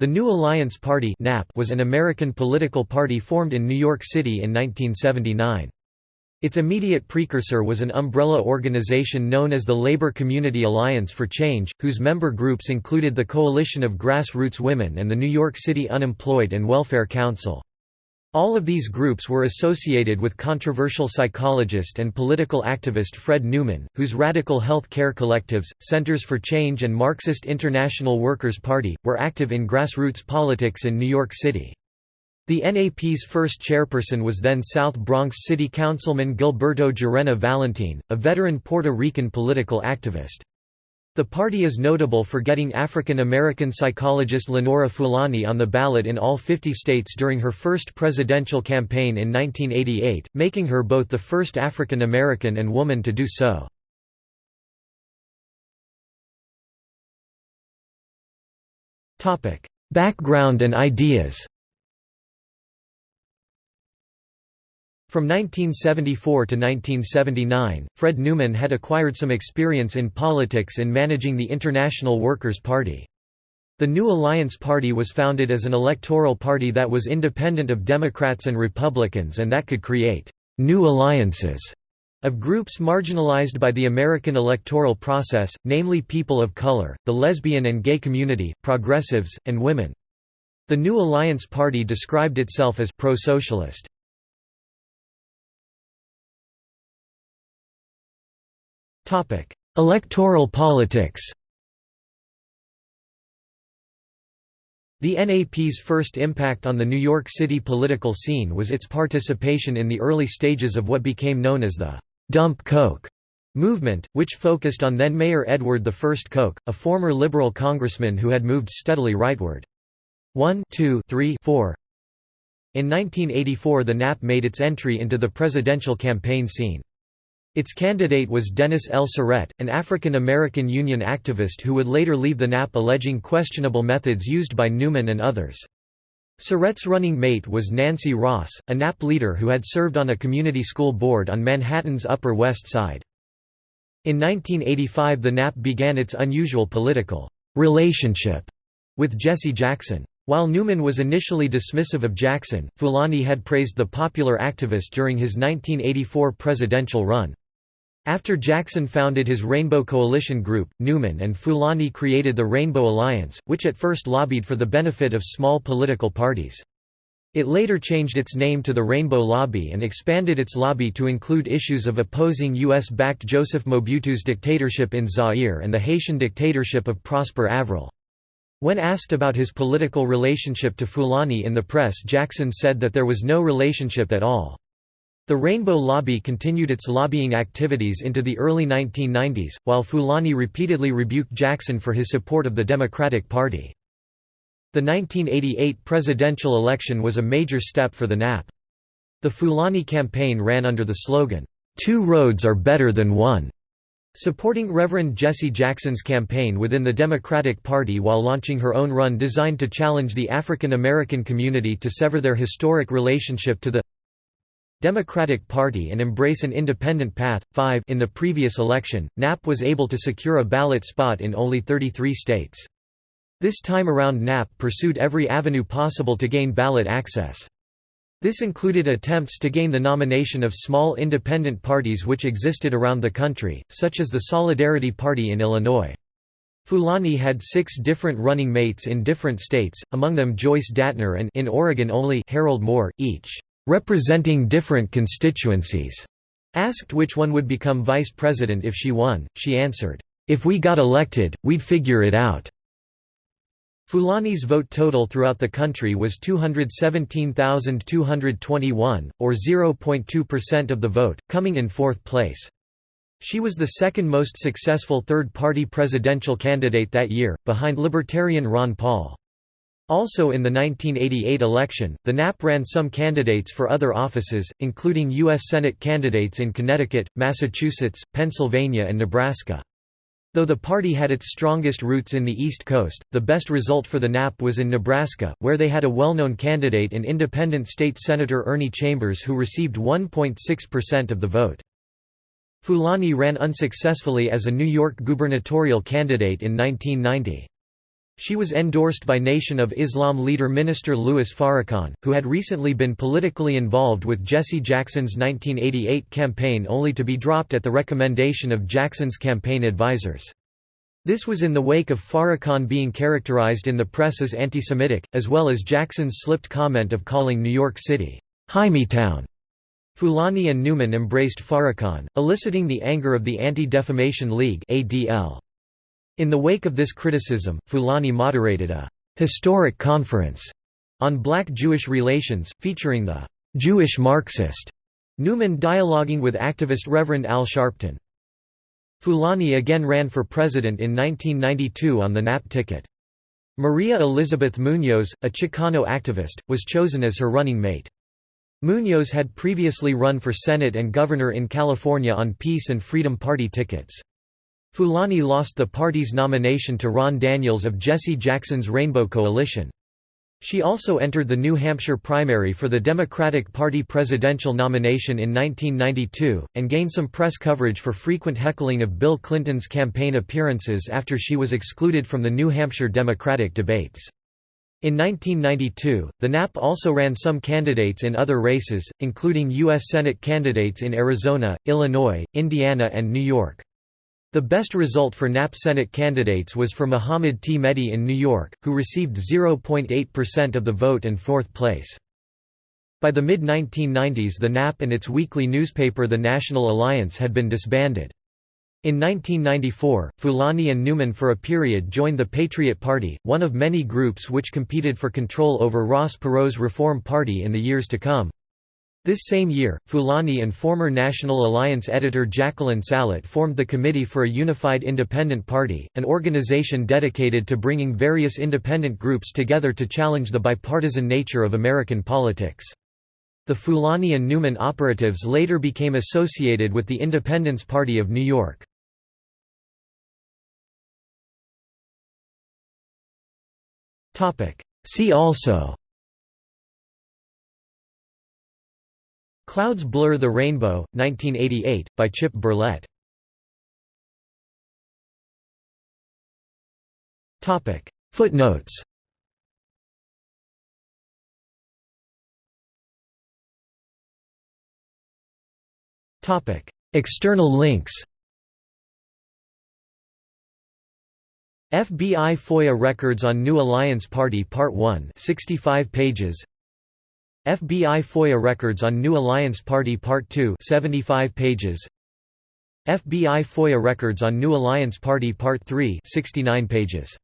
The New Alliance Party was an American political party formed in New York City in 1979. Its immediate precursor was an umbrella organization known as the Labor Community Alliance for Change, whose member groups included the Coalition of Grassroots Women and the New York City Unemployed and Welfare Council. All of these groups were associated with controversial psychologist and political activist Fred Newman, whose radical health care collectives, Centers for Change and Marxist International Workers' Party, were active in grassroots politics in New York City. The NAP's first chairperson was then South Bronx City Councilman Gilberto Gerena Valentin, a veteran Puerto Rican political activist. The party is notable for getting African American psychologist Lenora Fulani on the ballot in all 50 states during her first presidential campaign in 1988, making her both the first African American and woman to do so. Background and ideas From 1974 to 1979, Fred Newman had acquired some experience in politics in managing the International Workers' Party. The New Alliance Party was founded as an electoral party that was independent of Democrats and Republicans and that could create «new alliances» of groups marginalized by the American electoral process, namely people of color, the lesbian and gay community, progressives, and women. The New Alliance Party described itself as pro-socialist. Electoral politics The NAP's first impact on the New York City political scene was its participation in the early stages of what became known as the «Dump Koch» movement, which focused on then-Mayor Edward I Koch, a former liberal congressman who had moved steadily rightward. 1 2 3 4 In 1984 the NAP made its entry into the presidential campaign scene. Its candidate was Dennis L. Surratt, an African-American union activist who would later leave the NAP alleging questionable methods used by Newman and others. Surratt's running mate was Nancy Ross, a NAP leader who had served on a community school board on Manhattan's Upper West Side. In 1985 the NAP began its unusual political relationship with Jesse Jackson. While Newman was initially dismissive of Jackson, Fulani had praised the popular activist during his 1984 presidential run. After Jackson founded his Rainbow Coalition group, Newman and Fulani created the Rainbow Alliance, which at first lobbied for the benefit of small political parties. It later changed its name to the Rainbow Lobby and expanded its lobby to include issues of opposing U.S.-backed Joseph Mobutu's dictatorship in Zaire and the Haitian dictatorship of Prosper Avril. When asked about his political relationship to Fulani in the press Jackson said that there was no relationship at all. The Rainbow Lobby continued its lobbying activities into the early 1990s, while Fulani repeatedly rebuked Jackson for his support of the Democratic Party. The 1988 presidential election was a major step for the NAP. The Fulani campaign ran under the slogan, two roads are better than one", supporting Reverend Jesse Jackson's campaign within the Democratic Party while launching her own run designed to challenge the African American community to sever their historic relationship to the Democratic Party and embrace an independent path. 5 In the previous election, NAP was able to secure a ballot spot in only 33 states. This time around NAP pursued every avenue possible to gain ballot access. This included attempts to gain the nomination of small independent parties which existed around the country, such as the Solidarity Party in Illinois. Fulani had six different running mates in different states, among them Joyce Datner and in Oregon only Harold Moore, each representing different constituencies. Asked which one would become vice president if she won, she answered, "If we got elected, we'd figure it out." Fulani's vote total throughout the country was 217,221, or 0.2% of the vote, coming in fourth place. She was the second most successful third-party presidential candidate that year, behind Libertarian Ron Paul. Also in the 1988 election, the NAP ran some candidates for other offices, including U.S. Senate candidates in Connecticut, Massachusetts, Pennsylvania and Nebraska. Though the party had its strongest roots in the East Coast, the best result for the NAP was in Nebraska, where they had a well-known candidate in independent state Senator Ernie Chambers who received 1.6% of the vote. Fulani ran unsuccessfully as a New York gubernatorial candidate in 1990. She was endorsed by Nation of Islam leader Minister Louis Farrakhan, who had recently been politically involved with Jesse Jackson's 1988 campaign only to be dropped at the recommendation of Jackson's campaign advisors. This was in the wake of Farrakhan being characterized in the press as anti-Semitic, as well as Jackson's slipped comment of calling New York City, Town. Fulani and Newman embraced Farrakhan, eliciting the anger of the Anti-Defamation League ADL. In the wake of this criticism, Fulani moderated a «historic conference» on black-Jewish relations, featuring the «Jewish Marxist» Newman dialoguing with activist Reverend Al Sharpton. Fulani again ran for president in 1992 on the NAP ticket. Maria Elizabeth Munoz, a Chicano activist, was chosen as her running mate. Munoz had previously run for Senate and governor in California on Peace and Freedom Party tickets. Fulani lost the party's nomination to Ron Daniels of Jesse Jackson's Rainbow Coalition. She also entered the New Hampshire primary for the Democratic Party presidential nomination in 1992, and gained some press coverage for frequent heckling of Bill Clinton's campaign appearances after she was excluded from the New Hampshire Democratic debates. In 1992, the NAP also ran some candidates in other races, including U.S. Senate candidates in Arizona, Illinois, Indiana and New York. The best result for NAP Senate candidates was for Mohammed T. Mehdi in New York, who received 0.8% of the vote and fourth place. By the mid-1990s the NAP and its weekly newspaper The National Alliance had been disbanded. In 1994, Fulani and Newman for a period joined the Patriot Party, one of many groups which competed for control over Ross Perot's Reform Party in the years to come. This same year, Fulani and former National Alliance editor Jacqueline Salit formed the Committee for a Unified Independent Party, an organization dedicated to bringing various independent groups together to challenge the bipartisan nature of American politics. The Fulani and Newman operatives later became associated with the Independence Party of New York. See also Clouds Blur the Rainbow, 1988, by Chip Berlet. Footnotes. External links. FBI FOIA records on New Alliance Party Part 1 65 pages FBI FOIA records on New Alliance Party Part 2 75 pages. FBI FOIA records on New Alliance Party Part 3 69 pages